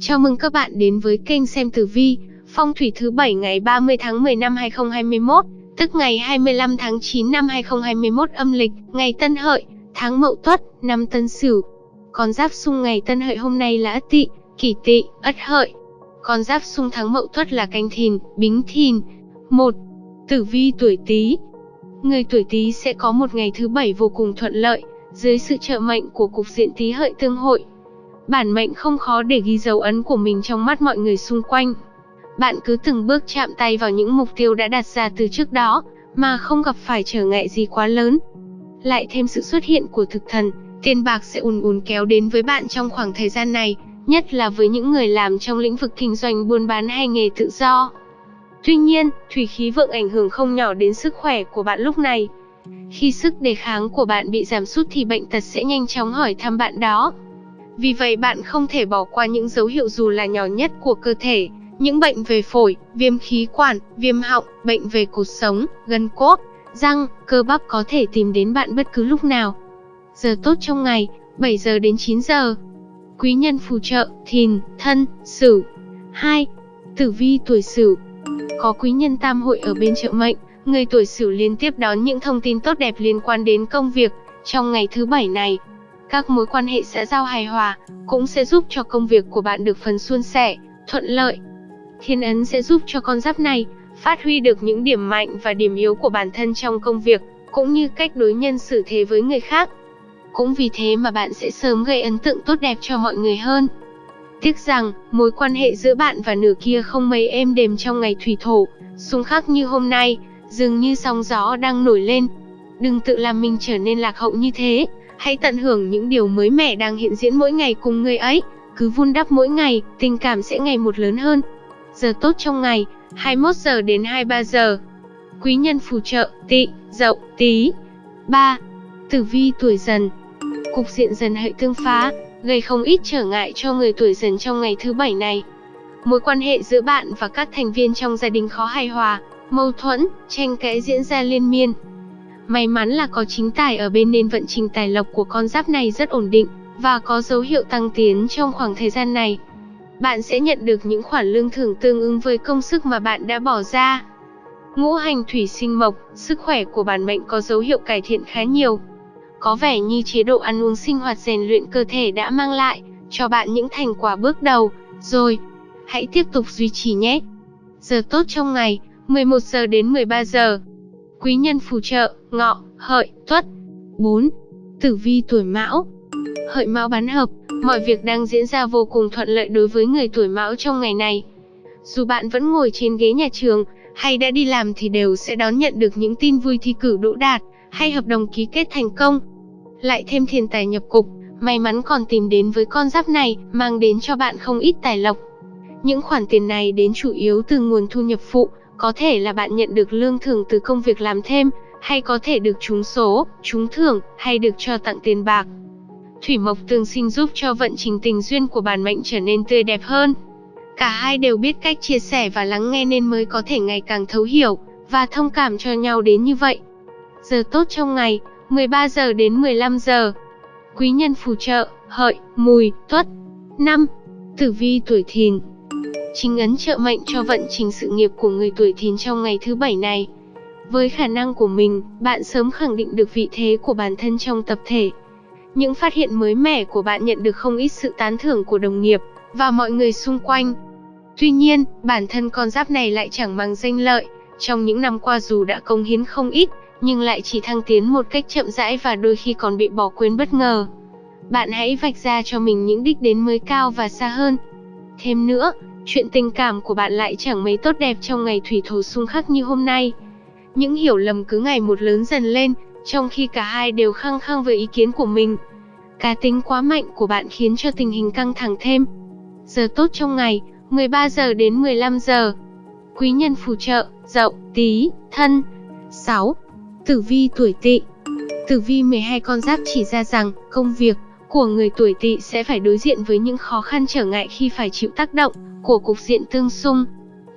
Chào mừng các bạn đến với kênh xem tử vi, phong thủy thứ bảy ngày 30 tháng 10 năm 2021, tức ngày 25 tháng 9 năm 2021 âm lịch, ngày Tân Hợi, tháng Mậu Tuất, năm Tân Sửu. Con giáp xung ngày Tân Hợi hôm nay là Ất Tỵ, Kỷ Tỵ, Ất Hợi. Con giáp xung tháng Mậu Tuất là Canh Thìn, Bính Thìn. 1. Tử vi tuổi Tý. Người tuổi Tý sẽ có một ngày thứ bảy vô cùng thuận lợi, dưới sự trợ mệnh của cục diện Tý Hợi tương hội Bản mệnh không khó để ghi dấu ấn của mình trong mắt mọi người xung quanh. Bạn cứ từng bước chạm tay vào những mục tiêu đã đặt ra từ trước đó, mà không gặp phải trở ngại gì quá lớn. Lại thêm sự xuất hiện của thực thần, tiền bạc sẽ ùn ùn kéo đến với bạn trong khoảng thời gian này, nhất là với những người làm trong lĩnh vực kinh doanh buôn bán hay nghề tự do. Tuy nhiên, thủy khí vượng ảnh hưởng không nhỏ đến sức khỏe của bạn lúc này. Khi sức đề kháng của bạn bị giảm sút thì bệnh tật sẽ nhanh chóng hỏi thăm bạn đó. Vì vậy bạn không thể bỏ qua những dấu hiệu dù là nhỏ nhất của cơ thể, những bệnh về phổi, viêm khí quản, viêm họng, bệnh về cột sống, gân cốt, răng, cơ bắp có thể tìm đến bạn bất cứ lúc nào. Giờ tốt trong ngày, 7 giờ đến 9 giờ. Quý nhân phù trợ, thìn, thân, sửu. 2. Tử vi tuổi sửu. Có quý nhân tam hội ở bên trợ mệnh, người tuổi sửu liên tiếp đón những thông tin tốt đẹp liên quan đến công việc trong ngày thứ bảy này các mối quan hệ xã giao hài hòa, cũng sẽ giúp cho công việc của bạn được phần suôn sẻ, thuận lợi. Thiên ấn sẽ giúp cho con giáp này phát huy được những điểm mạnh và điểm yếu của bản thân trong công việc, cũng như cách đối nhân xử thế với người khác. Cũng vì thế mà bạn sẽ sớm gây ấn tượng tốt đẹp cho mọi người hơn. Tiếc rằng, mối quan hệ giữa bạn và nửa kia không mấy êm đềm trong ngày thủy thổ, xung khắc như hôm nay, dường như sóng gió đang nổi lên. Đừng tự làm mình trở nên lạc hậu như thế, Hãy tận hưởng những điều mới mẻ đang hiện diễn mỗi ngày cùng người ấy, cứ vun đắp mỗi ngày, tình cảm sẽ ngày một lớn hơn. Giờ tốt trong ngày, 21 giờ đến 23 giờ. Quý nhân phù trợ, Tị, dậu, tí. 3. Tử vi tuổi dần Cục diện dần hệ tương phá, gây không ít trở ngại cho người tuổi dần trong ngày thứ bảy này. Mối quan hệ giữa bạn và các thành viên trong gia đình khó hài hòa, mâu thuẫn, tranh cãi diễn ra liên miên, May mắn là có chính tài ở bên nên vận trình tài lộc của con giáp này rất ổn định, và có dấu hiệu tăng tiến trong khoảng thời gian này. Bạn sẽ nhận được những khoản lương thưởng tương ứng với công sức mà bạn đã bỏ ra. Ngũ hành thủy sinh mộc, sức khỏe của bản mệnh có dấu hiệu cải thiện khá nhiều. Có vẻ như chế độ ăn uống sinh hoạt rèn luyện cơ thể đã mang lại cho bạn những thành quả bước đầu, rồi. Hãy tiếp tục duy trì nhé. Giờ tốt trong ngày, 11 giờ đến 13 giờ. Quý nhân phù trợ, ngọ, hợi, tuất. 4. Tử vi tuổi mão Hợi mão bán hợp, mọi việc đang diễn ra vô cùng thuận lợi đối với người tuổi mão trong ngày này. Dù bạn vẫn ngồi trên ghế nhà trường, hay đã đi làm thì đều sẽ đón nhận được những tin vui thi cử đỗ đạt, hay hợp đồng ký kết thành công. Lại thêm thiên tài nhập cục, may mắn còn tìm đến với con giáp này, mang đến cho bạn không ít tài lộc. Những khoản tiền này đến chủ yếu từ nguồn thu nhập phụ, có thể là bạn nhận được lương thưởng từ công việc làm thêm, hay có thể được trúng số, trúng thưởng, hay được cho tặng tiền bạc. Thủy mộc tương sinh giúp cho vận trình tình duyên của bản mệnh trở nên tươi đẹp hơn. Cả hai đều biết cách chia sẻ và lắng nghe nên mới có thể ngày càng thấu hiểu và thông cảm cho nhau đến như vậy. Giờ tốt trong ngày, 13 giờ đến 15 giờ. Quý nhân phù trợ, hợi, mùi, tuất. 5. Tử vi tuổi thìn Chính ấn trợ mệnh cho vận trình sự nghiệp của người tuổi thìn trong ngày thứ bảy này. Với khả năng của mình, bạn sớm khẳng định được vị thế của bản thân trong tập thể. Những phát hiện mới mẻ của bạn nhận được không ít sự tán thưởng của đồng nghiệp và mọi người xung quanh. Tuy nhiên, bản thân con giáp này lại chẳng mang danh lợi. Trong những năm qua dù đã công hiến không ít, nhưng lại chỉ thăng tiến một cách chậm rãi và đôi khi còn bị bỏ quên bất ngờ. Bạn hãy vạch ra cho mình những đích đến mới cao và xa hơn. Thêm nữa, Chuyện tình cảm của bạn lại chẳng mấy tốt đẹp trong ngày thủy thổ xung khắc như hôm nay. Những hiểu lầm cứ ngày một lớn dần lên, trong khi cả hai đều khăng khăng với ý kiến của mình. Cá tính quá mạnh của bạn khiến cho tình hình căng thẳng thêm. Giờ tốt trong ngày, 13 giờ đến 15 giờ. Quý nhân phù trợ, dậu, tí, thân. 6. Tử vi tuổi tỵ Tử vi 12 con giáp chỉ ra rằng, công việc của người tuổi tỵ sẽ phải đối diện với những khó khăn trở ngại khi phải chịu tác động của cục diện tương xung.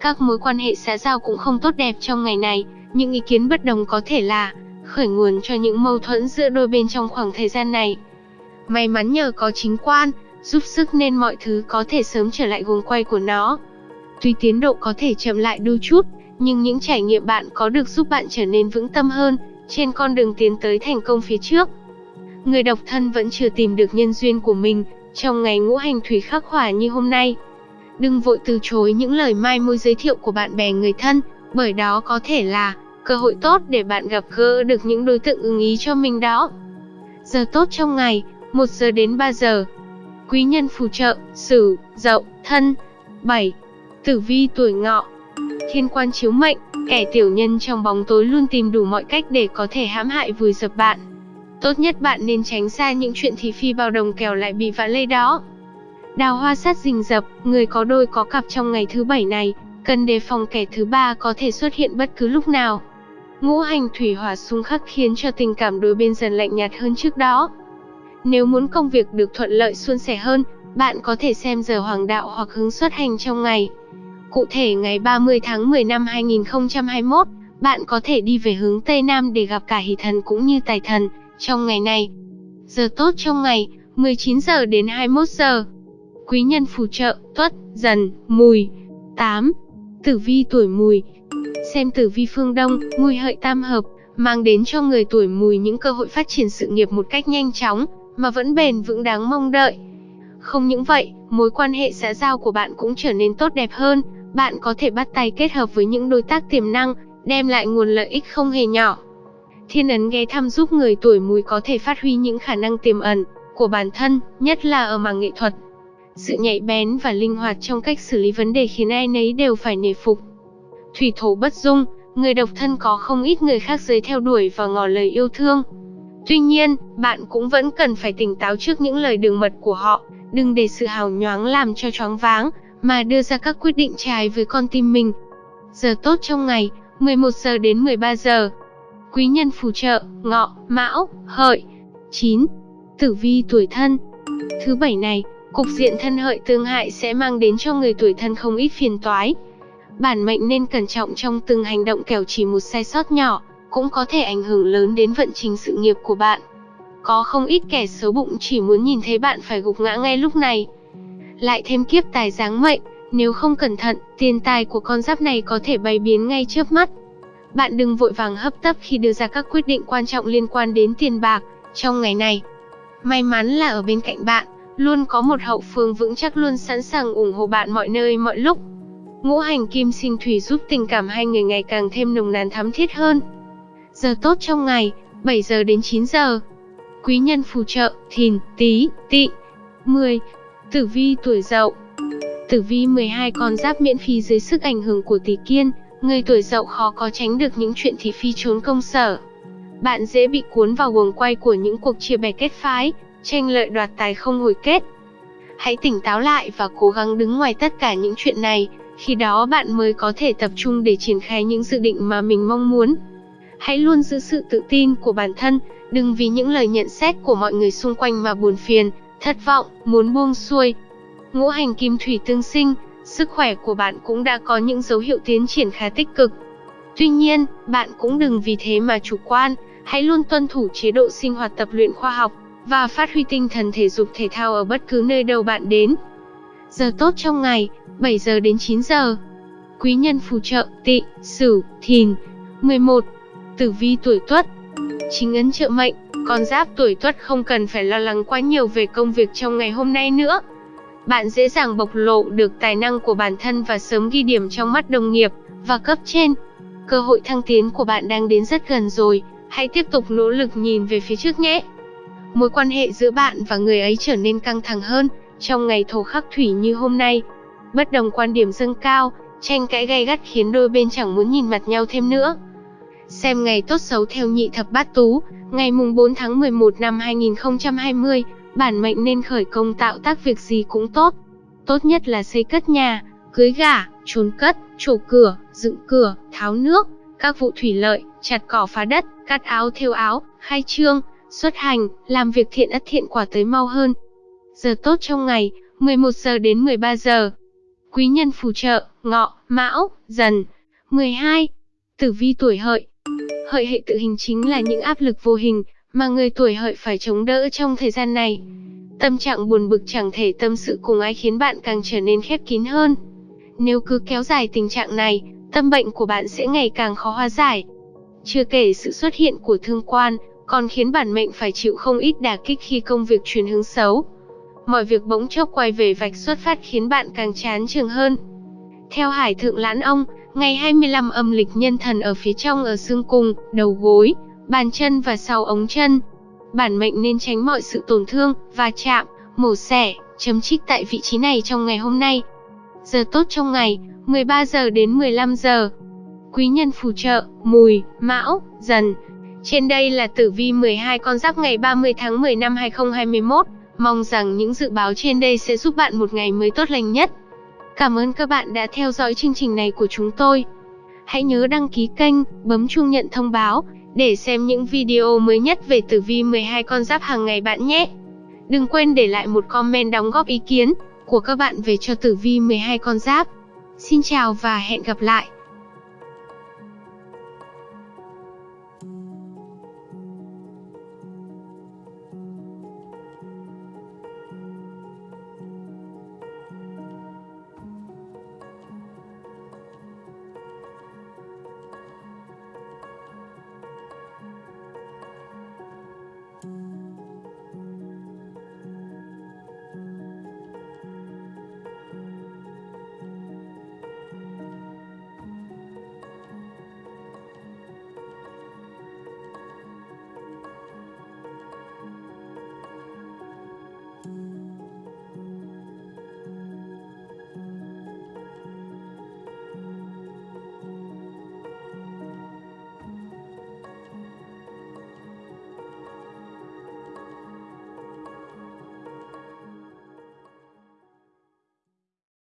Các mối quan hệ xã giao cũng không tốt đẹp trong ngày này, những ý kiến bất đồng có thể là khởi nguồn cho những mâu thuẫn giữa đôi bên trong khoảng thời gian này. May mắn nhờ có chính quan, giúp sức nên mọi thứ có thể sớm trở lại guồng quay của nó. Tuy tiến độ có thể chậm lại đôi chút, nhưng những trải nghiệm bạn có được giúp bạn trở nên vững tâm hơn trên con đường tiến tới thành công phía trước. Người độc thân vẫn chưa tìm được nhân duyên của mình trong ngày ngũ hành thủy khắc hỏa như hôm nay. Đừng vội từ chối những lời mai môi giới thiệu của bạn bè người thân, bởi đó có thể là cơ hội tốt để bạn gặp gỡ được những đối tượng ưng ý cho mình đó. Giờ tốt trong ngày, 1 giờ đến 3 giờ. Quý nhân phù trợ, Sửu, Dậu, Thân. 7. Tử vi tuổi Ngọ. Thiên quan chiếu mệnh, kẻ tiểu nhân trong bóng tối luôn tìm đủ mọi cách để có thể hãm hại vùi dập bạn. Tốt nhất bạn nên tránh xa những chuyện thị phi bao đồng kèo lại bị vạ lây đó. Đào hoa sát rình rập, người có đôi có cặp trong ngày thứ bảy này, cần đề phòng kẻ thứ ba có thể xuất hiện bất cứ lúc nào. Ngũ hành thủy hỏa xung khắc khiến cho tình cảm đôi bên dần lạnh nhạt hơn trước đó. Nếu muốn công việc được thuận lợi suôn sẻ hơn, bạn có thể xem giờ hoàng đạo hoặc hướng xuất hành trong ngày. Cụ thể ngày 30 tháng 10 năm 2021, bạn có thể đi về hướng Tây Nam để gặp cả hỷ thần cũng như tài thần trong ngày này. Giờ tốt trong ngày, 19 giờ đến 21 giờ. Quý nhân phù trợ, tuất, dần, mùi. 8. Tử vi tuổi mùi, Xem tử vi phương Đông, mùi hợi tam hợp, mang đến cho người tuổi mùi những cơ hội phát triển sự nghiệp một cách nhanh chóng, mà vẫn bền vững đáng mong đợi. Không những vậy, mối quan hệ xã giao của bạn cũng trở nên tốt đẹp hơn, bạn có thể bắt tay kết hợp với những đối tác tiềm năng, đem lại nguồn lợi ích không hề nhỏ. Thiên ấn ghé thăm giúp người tuổi mùi có thể phát huy những khả năng tiềm ẩn của bản thân, nhất là ở mảng nghệ thuật. Sự nhạy bén và linh hoạt trong cách xử lý vấn đề khiến ai nấy đều phải nể phục. Thủy thổ bất dung, người độc thân có không ít người khác giới theo đuổi và ngỏ lời yêu thương. Tuy nhiên, bạn cũng vẫn cần phải tỉnh táo trước những lời đường mật của họ, đừng để sự hào nhoáng làm cho choáng váng, mà đưa ra các quyết định trái với con tim mình. Giờ tốt trong ngày, 11 giờ đến 13 giờ. Quý nhân phù trợ, ngọ, mão, hợi. 9. Tử vi tuổi thân Thứ bảy này, cục diện thân hợi tương hại sẽ mang đến cho người tuổi thân không ít phiền toái, Bản mệnh nên cẩn trọng trong từng hành động kẻo chỉ một sai sót nhỏ, cũng có thể ảnh hưởng lớn đến vận trình sự nghiệp của bạn. Có không ít kẻ xấu bụng chỉ muốn nhìn thấy bạn phải gục ngã ngay lúc này. Lại thêm kiếp tài giáng mệnh, nếu không cẩn thận, tiền tài của con giáp này có thể bay biến ngay trước mắt. Bạn đừng vội vàng hấp tấp khi đưa ra các quyết định quan trọng liên quan đến tiền bạc trong ngày này. May mắn là ở bên cạnh bạn, luôn có một hậu phương vững chắc luôn sẵn sàng ủng hộ bạn mọi nơi mọi lúc. Ngũ hành kim sinh thủy giúp tình cảm hai người ngày càng thêm nồng nàn thắm thiết hơn. Giờ tốt trong ngày, 7 giờ đến 9 giờ. Quý nhân phù trợ, thìn, tí, tị. 10. Tử vi tuổi dậu Tử vi 12 con giáp miễn phí dưới sức ảnh hưởng của tỷ kiên, người tuổi dậu khó có tránh được những chuyện thị phi trốn công sở. Bạn dễ bị cuốn vào guồng quay của những cuộc chia bè kết phái, tranh lợi đoạt tài không hồi kết. Hãy tỉnh táo lại và cố gắng đứng ngoài tất cả những chuyện này, khi đó bạn mới có thể tập trung để triển khai những dự định mà mình mong muốn. Hãy luôn giữ sự tự tin của bản thân, đừng vì những lời nhận xét của mọi người xung quanh mà buồn phiền, thất vọng, muốn buông xuôi. Ngũ hành kim thủy tương sinh, sức khỏe của bạn cũng đã có những dấu hiệu tiến triển khá tích cực. Tuy nhiên, bạn cũng đừng vì thế mà chủ quan, hãy luôn tuân thủ chế độ sinh hoạt tập luyện khoa học và phát huy tinh thần thể dục thể thao ở bất cứ nơi đâu bạn đến. Giờ tốt trong ngày, 7 giờ đến 9 giờ. Quý nhân phù trợ, tị, sửu, thìn. 11. Tử vi tuổi tuất Chính ấn trợ mệnh, con giáp tuổi tuất không cần phải lo lắng quá nhiều về công việc trong ngày hôm nay nữa. Bạn dễ dàng bộc lộ được tài năng của bản thân và sớm ghi điểm trong mắt đồng nghiệp và cấp trên. Cơ hội thăng tiến của bạn đang đến rất gần rồi, hãy tiếp tục nỗ lực nhìn về phía trước nhé. Mối quan hệ giữa bạn và người ấy trở nên căng thẳng hơn trong ngày thổ khắc thủy như hôm nay, bất đồng quan điểm dâng cao, tranh cãi gay gắt khiến đôi bên chẳng muốn nhìn mặt nhau thêm nữa. Xem ngày tốt xấu theo nhị thập bát tú, ngày mùng 4 tháng 11 năm 2020, bản mệnh nên khởi công tạo tác việc gì cũng tốt. Tốt nhất là xây cất nhà, cưới gả, trốn cất, trổ cửa, dựng cửa, tháo nước, các vụ thủy lợi, chặt cỏ phá đất, cắt áo thêu áo, khai trương, xuất hành, làm việc thiện ắt thiện quả tới mau hơn. Giờ tốt trong ngày, 11 giờ đến 13 giờ. Quý nhân phù trợ, ngọ, mão, dần. 12. Tử vi tuổi hợi Hợi hệ tự hình chính là những áp lực vô hình mà người tuổi hợi phải chống đỡ trong thời gian này. Tâm trạng buồn bực chẳng thể tâm sự cùng ai khiến bạn càng trở nên khép kín hơn. Nếu cứ kéo dài tình trạng này, tâm bệnh của bạn sẽ ngày càng khó hóa giải. Chưa kể sự xuất hiện của thương quan, còn khiến bản mệnh phải chịu không ít đả kích khi công việc chuyển hướng xấu. Mọi việc bỗng chốc quay về vạch xuất phát khiến bạn càng chán trường hơn. Theo Hải Thượng Lãn Ông, ngày 25 âm lịch nhân thần ở phía trong ở xương cung, đầu gối, bàn chân và sau ống chân. Bản mệnh nên tránh mọi sự tổn thương, va chạm, mổ xẻ, chấm trích tại vị trí này trong ngày hôm nay. Giờ tốt trong ngày, 13 giờ đến 15 giờ. Quý nhân phù trợ, mùi, mão, dần. Trên đây là tử vi 12 con giáp ngày 30 tháng 10 năm 2021. Mong rằng những dự báo trên đây sẽ giúp bạn một ngày mới tốt lành nhất. Cảm ơn các bạn đã theo dõi chương trình này của chúng tôi. Hãy nhớ đăng ký kênh, bấm chuông nhận thông báo để xem những video mới nhất về tử vi 12 con giáp hàng ngày bạn nhé. Đừng quên để lại một comment đóng góp ý kiến của các bạn về cho tử vi 12 con giáp. Xin chào và hẹn gặp lại.